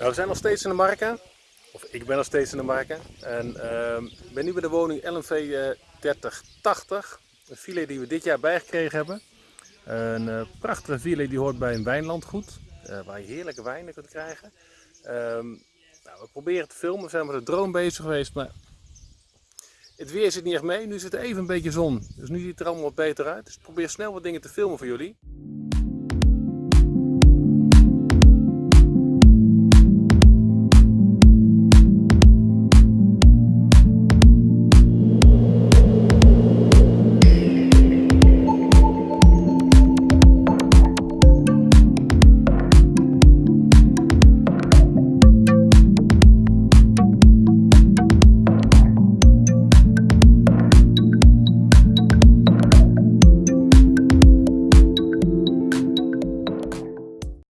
Nou, we zijn nog steeds in de marken. Of ik ben nog steeds in de marken. En ehm, ben nu bij de woning LMV 3080, eh, Een filet die we dit jaar bijgekregen hebben. Een eh, prachtige filet die hoort bij een wijnlandgoed. Eh, waar je heerlijke wijnen kunt krijgen. Ehm, nou, we proberen te filmen. We zijn met de drone bezig geweest. Maar het weer zit niet echt mee. Nu zit er even een beetje zon. Dus nu ziet het er allemaal wat beter uit. Dus ik probeer snel wat dingen te filmen voor jullie.